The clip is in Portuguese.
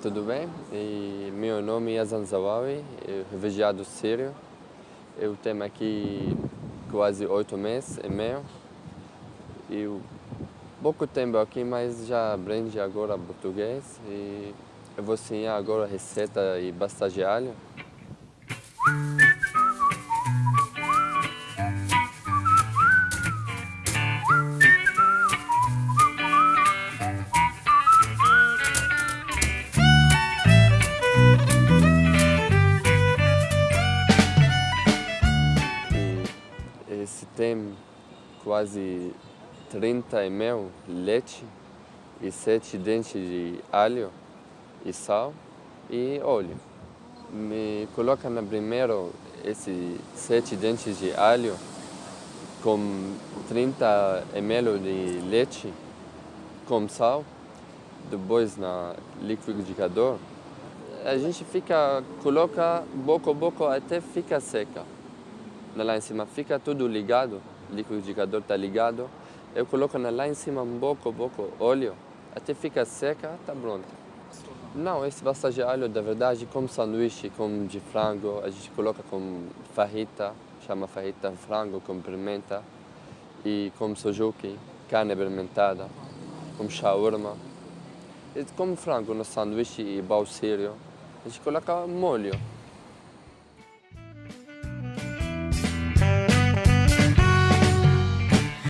tudo bem? E meu nome é Yazan Zawawi, refugiado sírio. Eu tenho aqui quase oito meses e meio. E pouco tempo aqui, mas já aprendi agora português. E eu vou ensinar agora receita e bastante de alho. Esse tem quase 30 ml leite e 7 dentes de alho e sal e óleo. Me coloca na primeiro esses 7 dentes de alho com 30 ml de leite com sal, depois na liquidificador. A gente fica, coloca pouco a pouco até ficar seca lá em cima fica tudo ligado, o liquidificador está ligado. Eu coloco lá em cima um pouco, pouco óleo, até fica seca, está pronto. Não, esse pasta de alho, da verdade, como sanduíche, como de frango, a gente coloca com farrita, chama farrita frango com pimenta, e com sojuki, carne fermentada, com shawarma. E como frango no sanduíche e sírio, a gente coloca molho.